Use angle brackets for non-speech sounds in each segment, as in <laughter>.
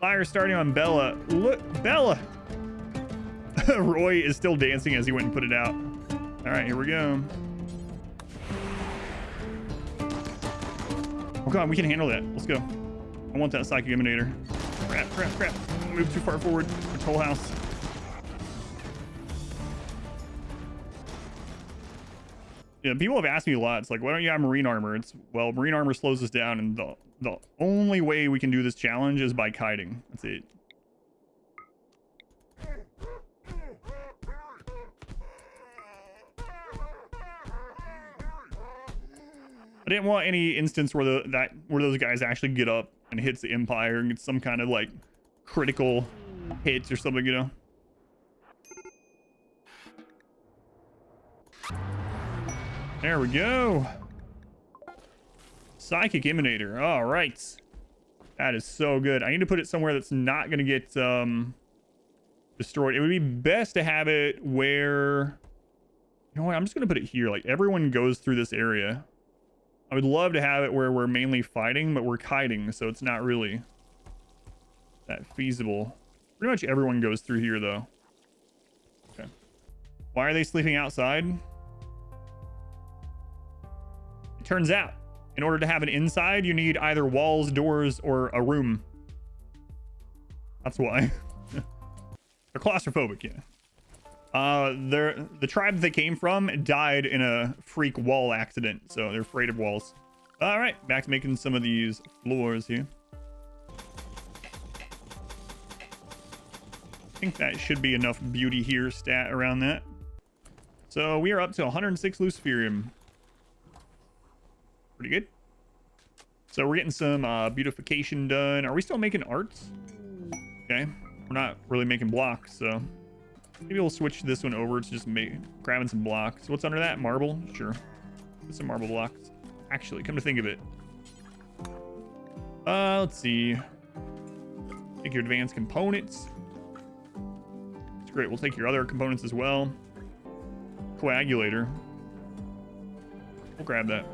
Fire starting on Bella. Look, Bella. <laughs> Roy is still dancing as he went and put it out. All right, here we go. Oh god, we can handle that. Let's go. I want that psychic emanator. Crap, crap, crap. Move too far forward. Toll house. Yeah, people have asked me a lot. It's like, why don't you have marine armor? It's well, marine armor slows us down, and the the only way we can do this challenge is by kiting. That's it. I didn't want any instance where the that where those guys actually get up and hits the Empire and get some kind of like critical hits or something, you know. There we go. Psychic Emanator. All right. That is so good. I need to put it somewhere that's not going to get um, destroyed. It would be best to have it where... You know what? I'm just going to put it here. Like, everyone goes through this area. I would love to have it where we're mainly fighting, but we're kiting, so it's not really that feasible. Pretty much everyone goes through here, though. Okay. Why are they sleeping outside? It turns out, in order to have an inside, you need either walls, doors, or a room. That's why. <laughs> They're claustrophobic, yeah. Uh, they're, the tribe they came from died in a freak wall accident, so they're afraid of walls. All right, back to making some of these floors here. I think that should be enough beauty here stat around that. So we are up to 106 Luciferium. Pretty good. So we're getting some uh, beautification done. Are we still making arts? Okay. We're not really making blocks, so maybe we'll switch this one over to just make, grabbing some blocks. What's under that? Marble? Sure. Put some marble blocks. Actually, come to think of it. Uh, let's see. Take your advanced components. It's great. We'll take your other components as well. Coagulator. We'll grab that.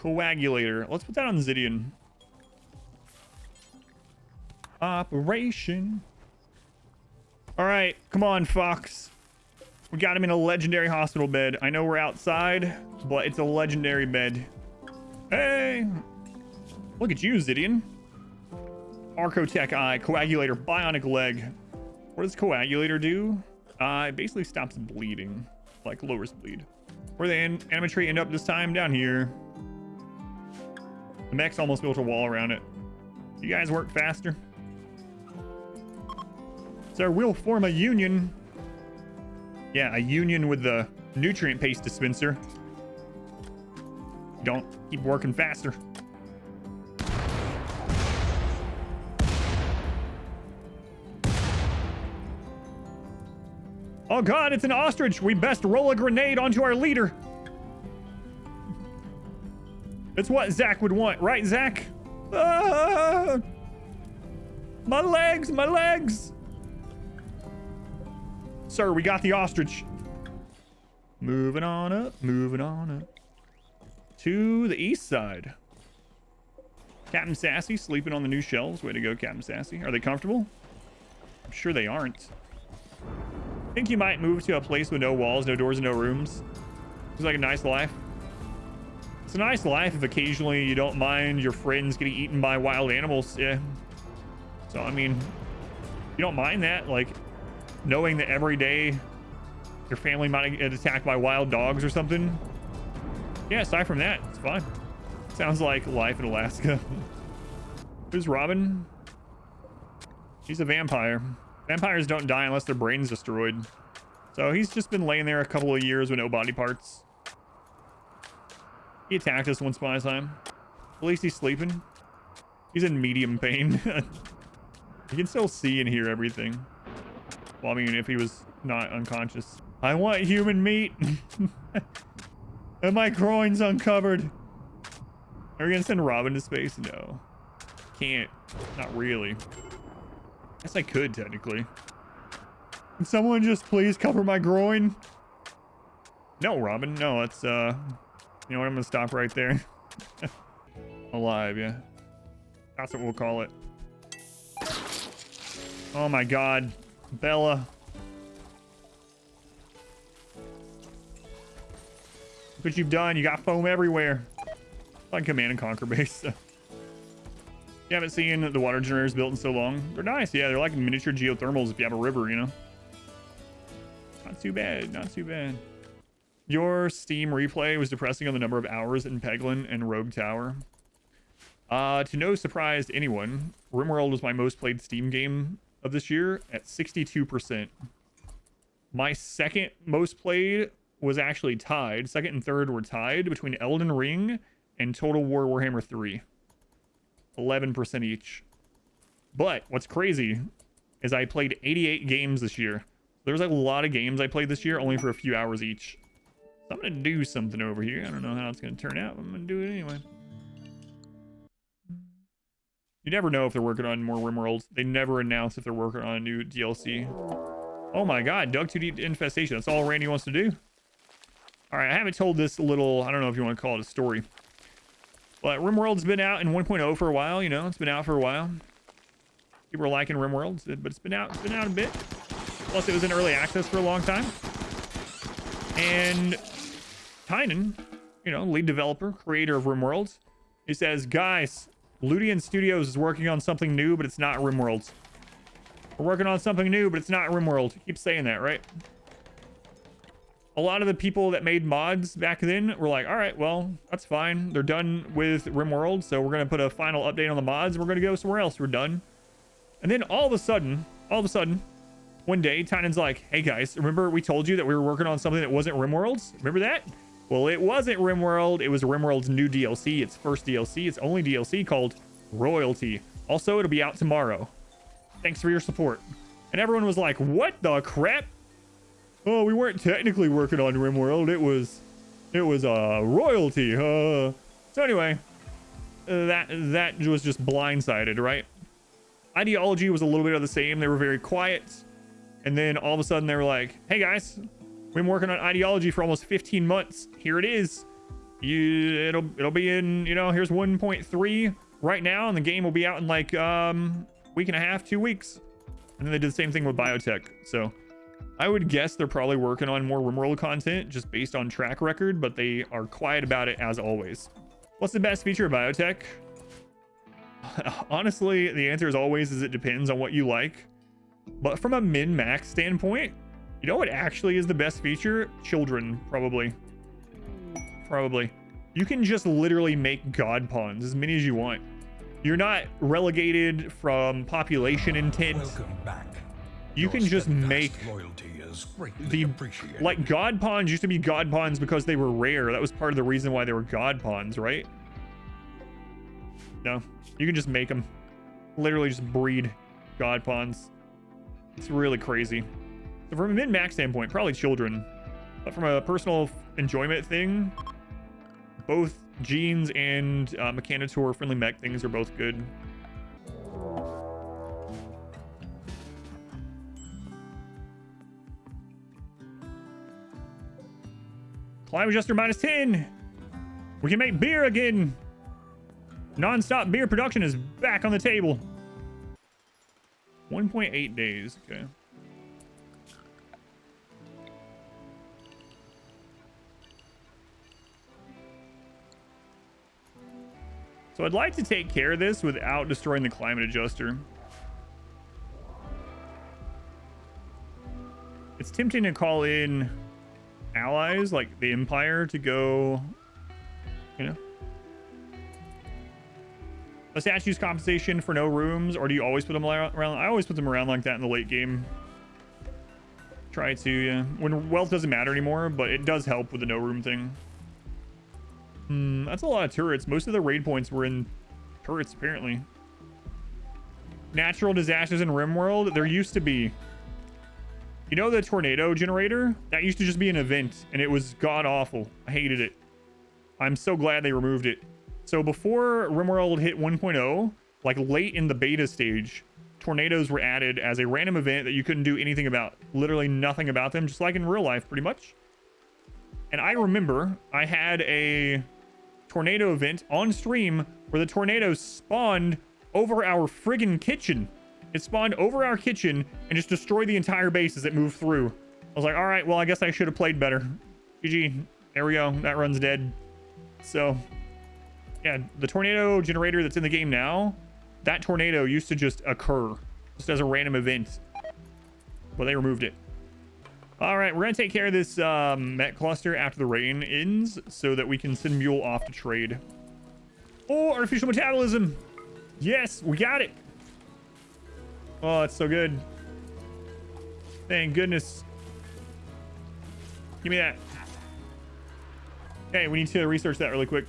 Coagulator. Let's put that on Zidian. Operation. All right, come on, Fox. We got him in a legendary hospital bed. I know we're outside, but it's a legendary bed. Hey! Look at you, Zidian. Archotech Eye, Coagulator, Bionic Leg. What does Coagulator do? Uh, it basically stops bleeding, like lowers bleed. Where the an animatrix end up this time? Down here. The mech's almost built a wall around it. You guys work faster. So we'll form a union. Yeah, a union with the nutrient paste dispenser. Don't keep working faster. Oh god, it's an ostrich! We best roll a grenade onto our leader! It's what Zach would want, right, Zach? Ah! My legs, my legs! Sir, we got the ostrich. Moving on up, moving on up. To the east side. Captain Sassy sleeping on the new shelves. Way to go, Captain Sassy. Are they comfortable? I'm sure they aren't. I think you might move to a place with no walls, no doors, and no rooms. Seems like a nice life. It's a nice life if occasionally you don't mind your friends getting eaten by wild animals. Yeah. So, I mean, you don't mind that. Like, knowing that every day your family might get attacked by wild dogs or something. Yeah, aside from that, it's fine. Sounds like life in Alaska. <laughs> Who's Robin? He's a vampire. Vampires don't die unless their brain's destroyed. So he's just been laying there a couple of years with no body parts. He attacked us once a time. At least he's sleeping. He's in medium pain. <laughs> he can still see and hear everything. Well, I mean, if he was not unconscious. I want human meat. <laughs> and my groin's uncovered. Are we gonna send Robin to space? No. Can't. Not really. Guess I could, technically. Can someone just please cover my groin? No, Robin. No, it's, uh... You know what? I'm gonna stop right there. <laughs> Alive, yeah. That's what we'll call it. Oh my god. Bella. Look what you've done. You got foam everywhere. Like Command and Conquer base. <laughs> you haven't seen the water generators built in so long. They're nice. Yeah, they're like miniature geothermals if you have a river, you know? Not too bad. Not too bad. Your Steam replay was depressing on the number of hours in Peglin and Rogue Tower. Uh, to no surprise to anyone, RimWorld was my most played Steam game of this year at 62%. My second most played was actually tied. Second and third were tied between Elden Ring and Total War Warhammer 3. 11% each. But what's crazy is I played 88 games this year. There's a lot of games I played this year, only for a few hours each. So I'm going to do something over here. I don't know how it's going to turn out. I'm going to do it anyway. You never know if they're working on more RimWorlds. They never announce if they're working on a new DLC. Oh my god, Dug Too Deep Infestation. That's all Randy wants to do. Alright, I haven't told this little, I don't know if you want to call it a story. But RimWorld's been out in 1.0 for a while, you know, it's been out for a while. People are liking RimWorld, but it's been out, it's been out a bit. Plus, it was in early access for a long time. And Tynan, you know, lead developer, creator of RimWorld, he says, guys, Ludeon Studios is working on something new, but it's not RimWorld. We're working on something new, but it's not RimWorld. Keep saying that, right? A lot of the people that made mods back then were like, all right, well, that's fine. They're done with RimWorld, so we're going to put a final update on the mods. We're going to go somewhere else. We're done. And then all of a sudden, all of a sudden, one day, Tynan's like, hey guys, remember we told you that we were working on something that wasn't RimWorlds? Remember that? Well, it wasn't RimWorld. It was RimWorld's new DLC. Its first DLC. Its only DLC called Royalty. Also, it'll be out tomorrow. Thanks for your support. And everyone was like, what the crap? Oh, we weren't technically working on RimWorld. It was, it was uh, Royalty. So anyway, uh, that that was just blindsided, right? Ideology was a little bit of the same. They were very quiet. And then all of a sudden they were like, hey guys, We've been working on ideology for almost 15 months. Here it is. You, it'll it'll be in, you know, here's 1.3 right now, and the game will be out in like um week and a half, two weeks. And then they did the same thing with biotech. So I would guess they're probably working on more RimWorld content just based on track record, but they are quiet about it as always. What's the best feature of biotech? <laughs> Honestly, the answer is always is it depends on what you like. But from a min-max standpoint, you know what actually is the best feature? Children, probably. Probably. You can just literally make god pawns as many as you want. You're not relegated from population ah, intent. Welcome back. You Your can just make the like god pawns used to be god pawns because they were rare. That was part of the reason why they were god pawns, right? No, you can just make them. Literally just breed god pawns. It's really crazy. From a min-max standpoint, probably children. But from a personal enjoyment thing, both Genes and uh, Mechanitor friendly mech things are both good. Climate adjuster minus 10. We can make beer again. Non-stop beer production is back on the table. 1.8 days. Okay. So I'd like to take care of this without destroying the climate adjuster. It's tempting to call in allies like the Empire to go, you know. A statue's compensation for no rooms, or do you always put them around? I always put them around like that in the late game. Try to, yeah. When wealth doesn't matter anymore, but it does help with the no room thing. Hmm, that's a lot of turrets. Most of the raid points were in turrets, apparently. Natural disasters in RimWorld, there used to be. You know the tornado generator? That used to just be an event, and it was god-awful. I hated it. I'm so glad they removed it. So before RimWorld hit 1.0, like late in the beta stage, tornadoes were added as a random event that you couldn't do anything about. Literally nothing about them, just like in real life, pretty much. And I remember I had a tornado event on stream where the tornado spawned over our friggin' kitchen. It spawned over our kitchen and just destroyed the entire base as it moved through. I was like, all right, well, I guess I should have played better. GG. There we go. That run's dead. So, yeah, the tornado generator that's in the game now, that tornado used to just occur just as a random event. Well, they removed it. All right, we're going to take care of this um, mech cluster after the rain ends so that we can send Mule off to trade. Oh, artificial metabolism. Yes, we got it. Oh, it's so good. Thank goodness. Give me that. Okay, we need to research that really quick.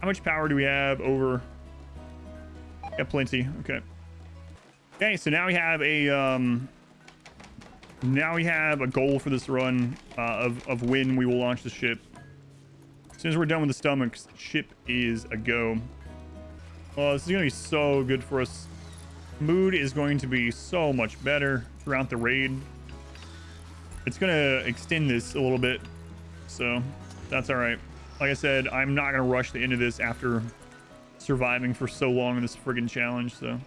How much power do we have over? Got plenty. Okay. Okay, so now we have a um now we have a goal for this run uh, of, of when we will launch the ship. As soon as we're done with the stomachs, ship is a go. Oh, this is going to be so good for us. Mood is going to be so much better throughout the raid. It's going to extend this a little bit, so that's all right. Like I said, I'm not going to rush the end of this after surviving for so long in this friggin' challenge, so.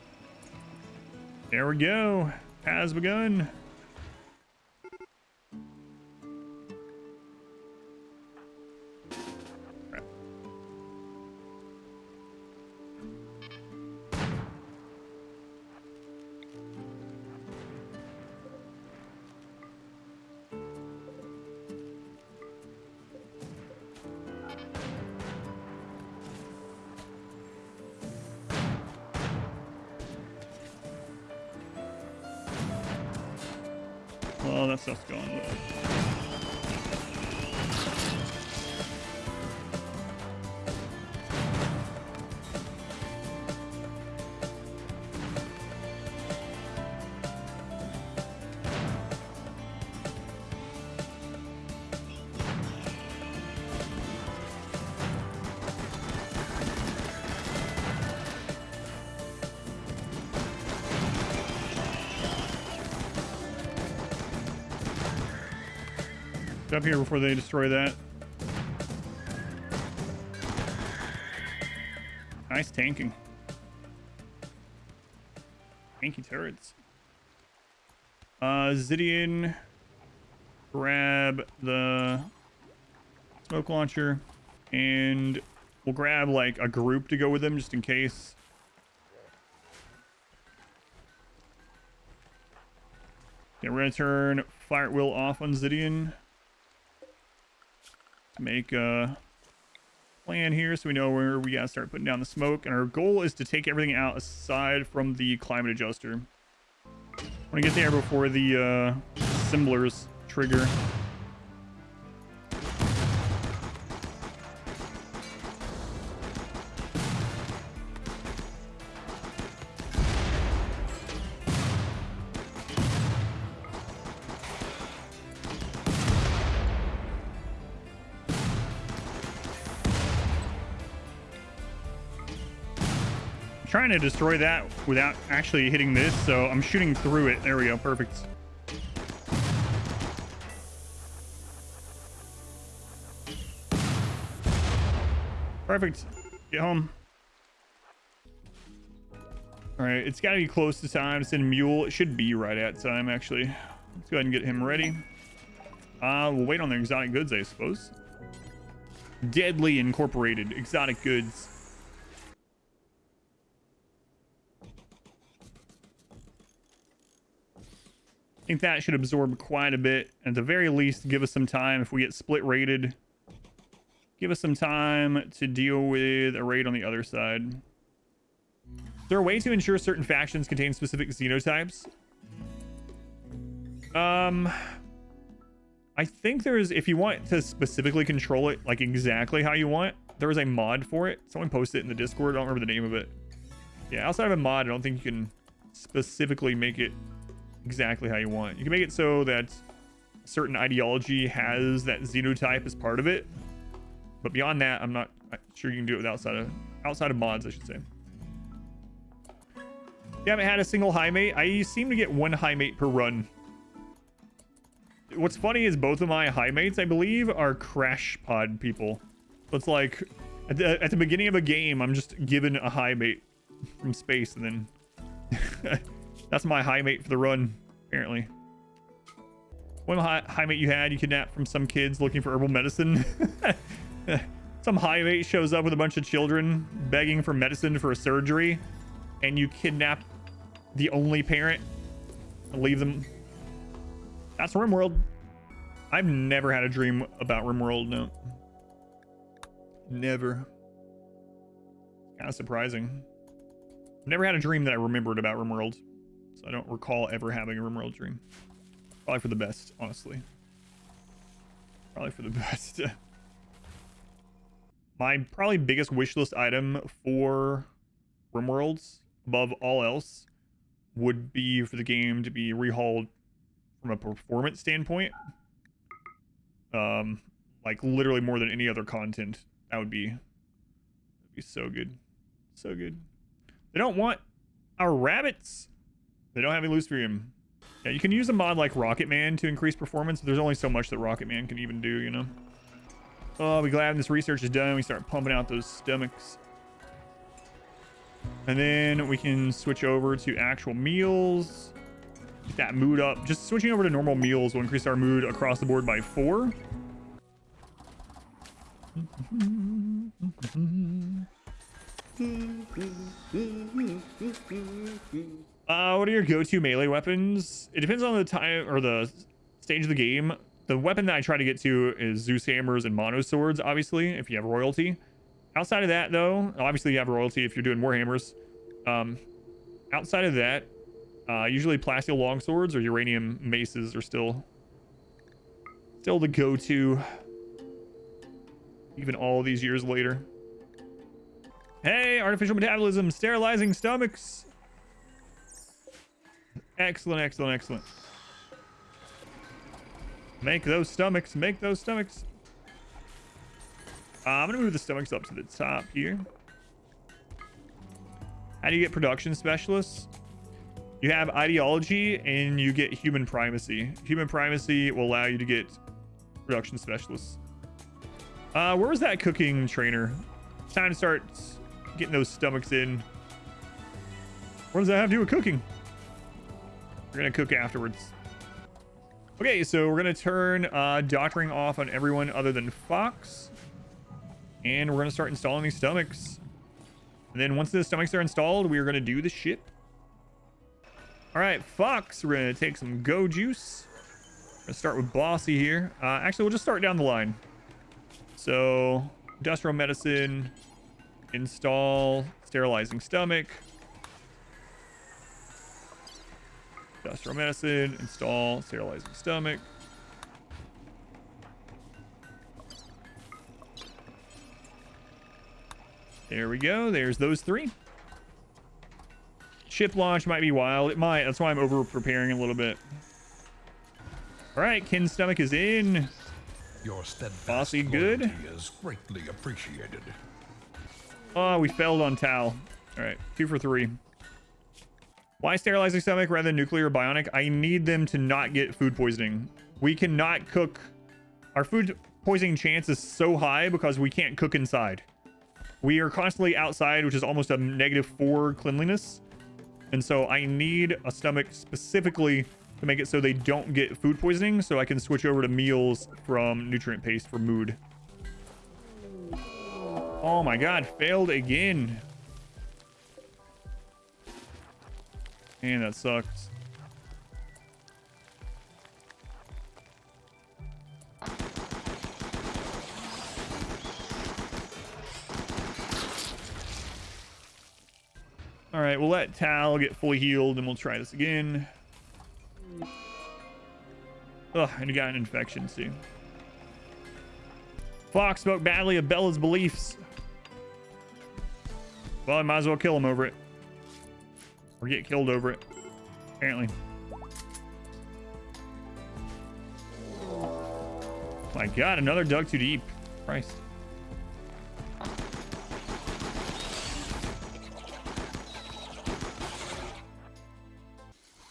There we go. Has begun. Well, that stuff's up here before they destroy that. Nice tanking. Tanky turrets. Uh, Zidian, grab the smoke launcher, and we'll grab like a group to go with them just in case. Okay, we're gonna turn fire wheel off on Zidian make a plan here so we know where we gotta start putting down the smoke. And our goal is to take everything out aside from the climate adjuster. I want to get there before the uh, assemblers trigger. Trying to destroy that without actually hitting this, so I'm shooting through it. There we go. Perfect. Perfect. Get home. All right, it's got to be close to time to send Mule. It should be right at time, actually. Let's go ahead and get him ready. Uh, we'll wait on the exotic goods, I suppose. Deadly Incorporated. Exotic goods. I think that should absorb quite a bit. At the very least, give us some time if we get split rated. Give us some time to deal with a raid on the other side. Is there a way to ensure certain factions contain specific xenotypes? Um, I think there's, if you want to specifically control it, like exactly how you want, there is a mod for it. Someone posted it in the Discord. I don't remember the name of it. Yeah, outside of a mod, I don't think you can specifically make it exactly how you want. You can make it so that certain ideology has that xenotype as part of it. But beyond that, I'm not uh, sure you can do it with outside of outside of mods, I should say. You haven't had a single high mate. I seem to get one high mate per run. What's funny is both of my high mates, I believe, are crash pod people. So it's like at the, at the beginning of a game, I'm just given a high mate from space and then <laughs> That's my high mate for the run, apparently. One high, high mate you had, you kidnapped from some kids looking for herbal medicine. <laughs> some high mate shows up with a bunch of children begging for medicine for a surgery, and you kidnap the only parent and leave them. That's RimWorld. I've never had a dream about RimWorld, no. Never. Kind of surprising. Never had a dream that I remembered about RimWorld. So I don't recall ever having a RimWorld dream. Probably for the best, honestly. Probably for the <laughs> best. My probably biggest wish list item for RimWorlds, above all else, would be for the game to be rehauled from a performance standpoint. Um, like literally more than any other content. That would be, that'd be so good. So good. They don't want our rabbits. They don't have any freedom. Yeah, you can use a mod like Rocket Man to increase performance. but There's only so much that Rocket Man can even do, you know? Oh, we glad this research is done. We start pumping out those stomachs. And then we can switch over to actual meals. Get that mood up. Just switching over to normal meals will increase our mood across the board by four. <laughs> Uh, what are your go-to melee weapons? It depends on the time or the stage of the game. The weapon that I try to get to is Zeus hammers and mono swords, obviously, if you have royalty. Outside of that, though, obviously you have royalty if you're doing warhammers. Um, outside of that, uh, usually plasteel longswords or uranium maces are still still the go-to, even all these years later. Hey, artificial metabolism, sterilizing stomachs. Excellent, excellent, excellent. Make those stomachs, make those stomachs. Uh, I'm gonna move the stomachs up to the top here. How do you get production specialists? You have ideology and you get human primacy. Human primacy will allow you to get production specialists. Uh, where was that cooking trainer? It's time to start getting those stomachs in. What does that have to do with cooking? We're gonna cook afterwards. Okay, so we're gonna turn uh, doctoring off on everyone other than Fox. And we're gonna start installing these stomachs. And then once the stomachs are installed, we are gonna do the ship. All right, Fox, we're gonna take some Go Juice. We're gonna start with Bossy here. Uh, actually, we'll just start down the line. So, industrial medicine, install sterilizing stomach. Industrial medicine, install, sterilizing stomach. There we go. There's those three. Ship launch might be wild. It might. That's why I'm over preparing a little bit. All right, Kin's stomach is in. Your steadfast Bossy good. is greatly appreciated. Oh, we failed on Tal. All right, two for three. Why sterilizing stomach rather than nuclear bionic? I need them to not get food poisoning. We cannot cook. Our food poisoning chance is so high because we can't cook inside. We are constantly outside, which is almost a negative four cleanliness. And so I need a stomach specifically to make it so they don't get food poisoning so I can switch over to meals from nutrient paste for mood. Oh my god, failed again. Man, that sucks. All right, we'll let Tal get fully healed and we'll try this again. Ugh, and he got an infection too. Fox spoke badly of Bella's beliefs. Well, I might as well kill him over it. Or get killed over it. Apparently. My god, another dug too deep. Christ.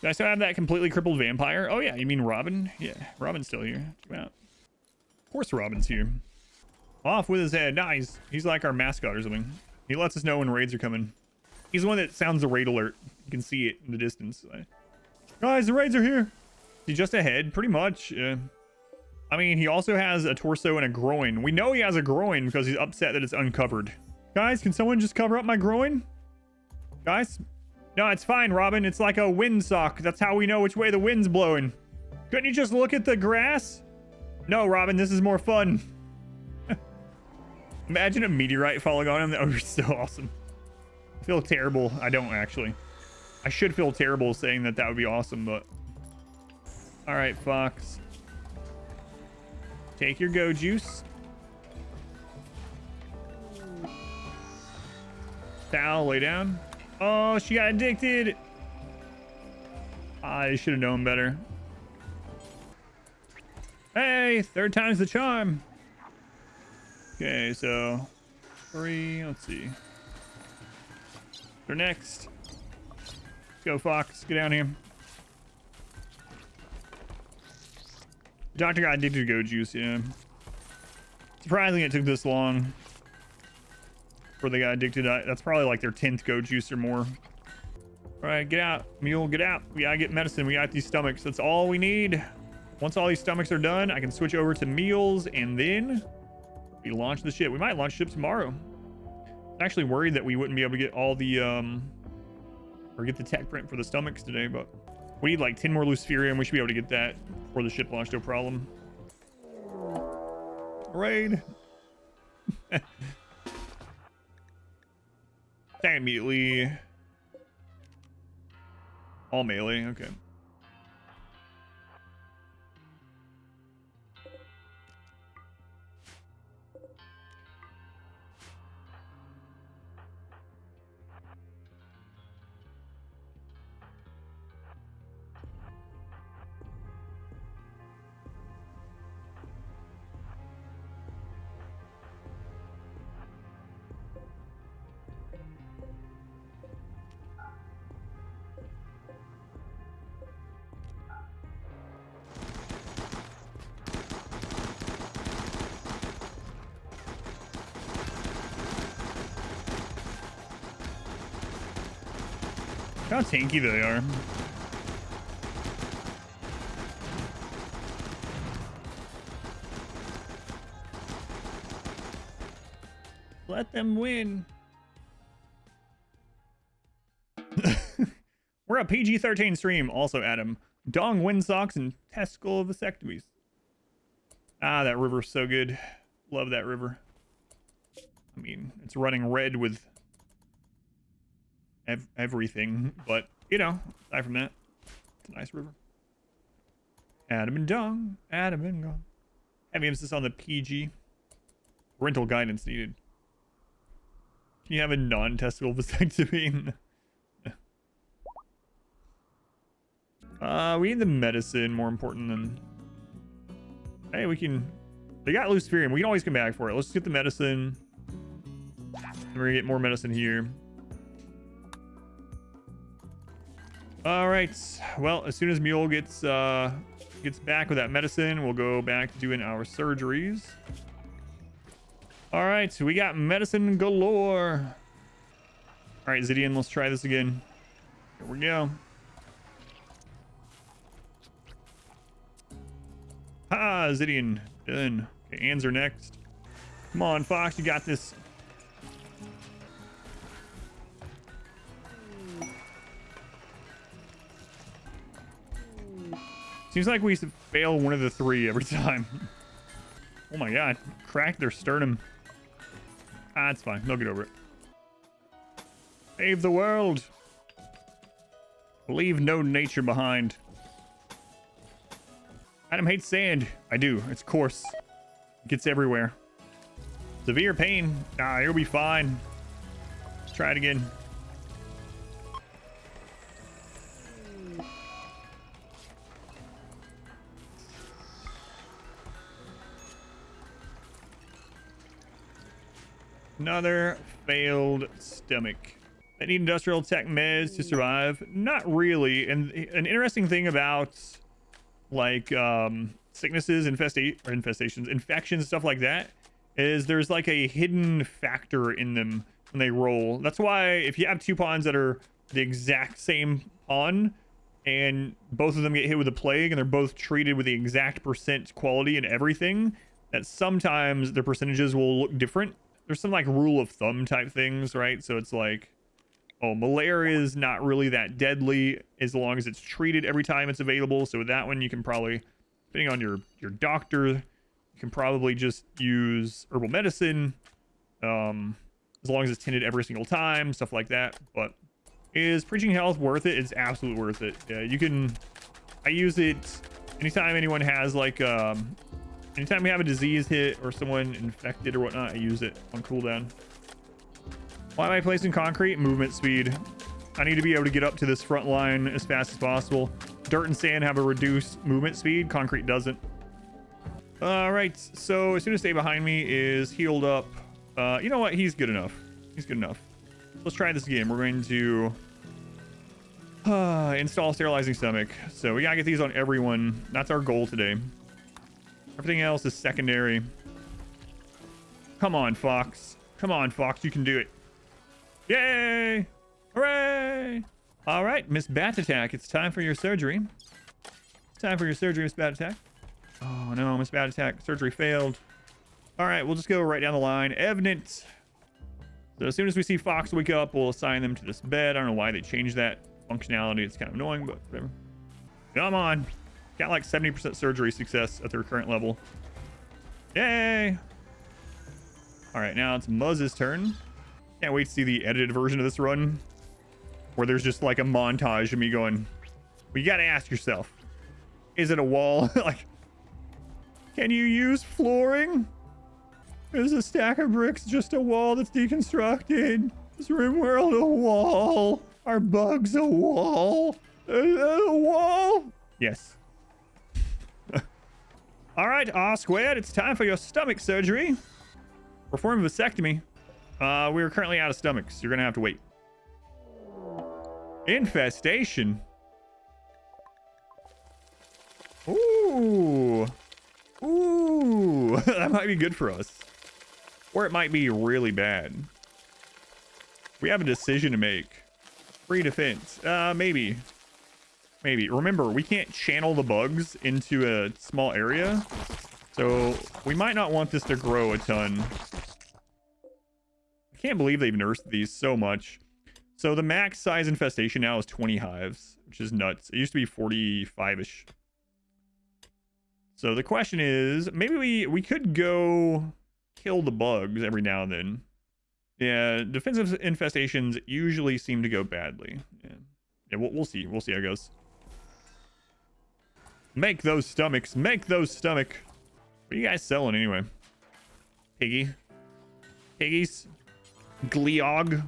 Do I still have that completely crippled vampire? Oh yeah, you mean Robin? Yeah, Robin's still here. Check out. Of course Robin's here. Off with his head. Nice. He's like our mascot or something. He lets us know when raids are coming. He's the one that sounds the raid alert. You can see it in the distance. Guys, the raids are here. He's just ahead, pretty much. Uh, I mean, he also has a torso and a groin. We know he has a groin because he's upset that it's uncovered. Guys, can someone just cover up my groin? Guys? No, it's fine, Robin. It's like a windsock. That's how we know which way the wind's blowing. Couldn't you just look at the grass? No, Robin, this is more fun. <laughs> Imagine a meteorite falling on him. That would be so awesome. I feel terrible. I don't actually. I should feel terrible saying that that would be awesome, but... All right, Fox. Take your go juice. Sal, lay down. Oh, she got addicted. I should have known better. Hey, third time's the charm. Okay, so three. Let's see. They're next. Go, Fox. Get down here. Doctor got addicted to go juice, yeah. Surprising it took this long before they got addicted. That's probably like their 10th go juice or more. All right, get out. Mule, get out. We gotta get medicine. We got these stomachs. That's all we need. Once all these stomachs are done, I can switch over to meals and then we launch the ship. We might launch ship tomorrow. I'm actually worried that we wouldn't be able to get all the, um, or get the tech print for the stomachs today, but we need like 10 more Luciferium. We should be able to get that before the ship launch, no problem. Raid. <laughs> Attack immediately. All melee, okay. How tanky they are. Let them win. <laughs> We're a PG-13 stream. Also, Adam. Dong wind socks and testicle vasectomies. Ah, that river's so good. Love that river. I mean, it's running red with ev everything. But, you know, aside from that, it's a nice river. Adam and Dong. Adam and Dong. Heavy emphasis on the PG. Parental guidance needed. Can you have a non-testicle <laughs> vasectomy? <laughs> uh, we need the medicine more important than... Hey, we can... They got Luciferium. We can always come back for it. Let's get the medicine. We're gonna get more medicine here. All right. Well, as soon as Mule gets uh, gets back with that medicine, we'll go back to doing our surgeries. All right, we got medicine galore. All right, Zidian, let's try this again. Here we go. Ah, Zidian, done. Okay, are next. Come on, Fox, you got this. Seems like we used to fail one of the three every time. <laughs> oh my god. Crack their sternum. Ah, it's fine. They'll get over it. Save the world. Leave no nature behind. Adam hates sand. I do. It's coarse. It gets everywhere. Severe pain. Ah, you'll be fine. Let's try it again. Another failed stomach. I need industrial tech meds to survive. Not really. And an interesting thing about like um, sicknesses, infesta or infestations, infections, stuff like that, is there's like a hidden factor in them when they roll. That's why if you have two pawns that are the exact same pawn and both of them get hit with a plague and they're both treated with the exact percent quality and everything that sometimes the percentages will look different there's some like rule of thumb type things right so it's like oh malaria is not really that deadly as long as it's treated every time it's available so with that one you can probably depending on your your doctor you can probably just use herbal medicine um as long as it's tended every single time stuff like that but is preaching health worth it? It's absolutely worth it. Yeah, you can. I use it anytime anyone has like um, anytime we have a disease hit or someone infected or whatnot. I use it on cooldown. Why am I placing concrete? Movement speed. I need to be able to get up to this front line as fast as possible. Dirt and sand have a reduced movement speed. Concrete doesn't. All right. So as soon as stay behind me is healed up. Uh, you know what? He's good enough. He's good enough. Let's try this again. We're going to uh, <sighs> install sterilizing stomach. So we gotta get these on everyone. That's our goal today. Everything else is secondary. Come on, Fox. Come on, Fox. You can do it. Yay! Hooray! All right, Miss Bat Attack. It's time for your surgery. It's time for your surgery, Miss Bat Attack. Oh, no. Miss Bat Attack. Surgery failed. All right, we'll just go right down the line. Evident. So as soon as we see Fox wake up, we'll assign them to this bed. I don't know why they changed that functionality. It's kind of annoying, but whatever. Come on. Got like 70% surgery success at their current level. Yay! All right, now it's Muzz's turn. Can't wait to see the edited version of this run where there's just like a montage of me going, well, you got to ask yourself, is it a wall? <laughs> like, can you use flooring? Is a stack of bricks just a wall that's deconstructed? Is RimWorld a wall? Are bugs a wall? Is a wall? Yes. All right, R squared, it's time for your stomach surgery. Perform a vasectomy. Uh, we are currently out of stomachs. You're gonna have to wait. Infestation. Ooh. Ooh. <laughs> that might be good for us. Or it might be really bad. We have a decision to make. Free defense. Uh, maybe. Maybe. Remember, we can't channel the bugs into a small area. So we might not want this to grow a ton. I can't believe they've nursed these so much. So the max size infestation now is 20 hives, which is nuts. It used to be 45-ish. So the question is, maybe we, we could go kill the bugs every now and then. Yeah, defensive infestations usually seem to go badly. Yeah, yeah we'll, we'll see. We'll see how it goes. Make those stomachs. Make those stomach. What are you guys selling anyway? Piggy. Piggies. Gleog.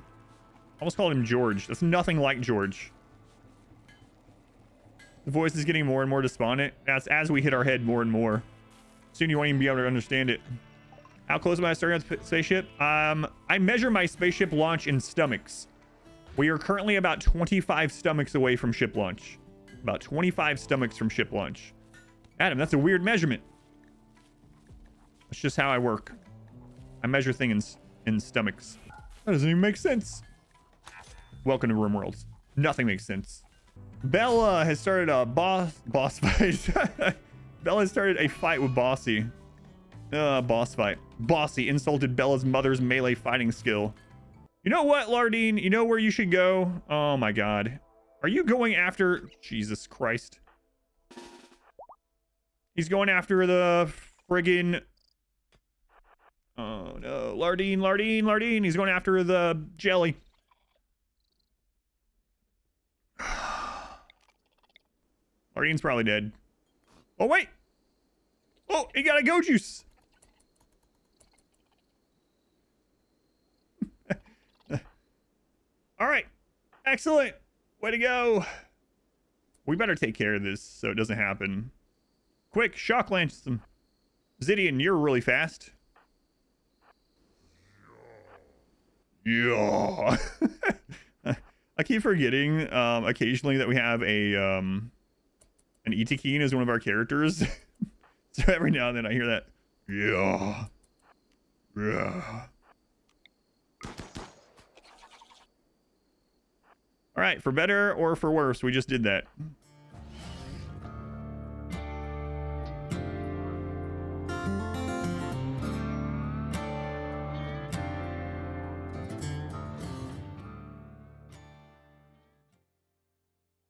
Almost called him George. That's nothing like George. The voice is getting more and more despondent. That's as we hit our head more and more. Soon you won't even be able to understand it. How close am I starting on spaceship? Um, I measure my spaceship launch in stomachs. We are currently about 25 stomachs away from ship launch. About 25 stomachs from ship launch. Adam, that's a weird measurement. That's just how I work. I measure things in, in stomachs. That doesn't even make sense. Welcome to RimWorlds. Nothing makes sense. Bella has started a boss boss <laughs> fight. Bella has started a fight with Bossy. Uh, boss fight. Bossy insulted Bella's mother's melee fighting skill. You know what, Lardine? You know where you should go? Oh my god. Are you going after... Jesus Christ. He's going after the friggin... Oh no. Lardine, Lardine, Lardine. He's going after the jelly. <sighs> Lardine's probably dead. Oh, wait. Oh, he got a go juice. <laughs> All right. Excellent. Way to go. We better take care of this so it doesn't happen. Quick, shock lance them. Zidian, you're really fast. Yeah. <laughs> I keep forgetting um, occasionally that we have a um, an Yttakin as one of our characters. <laughs> so every now and then I hear that. Yeah. Yeah. All right, for better or for worse, we just did that.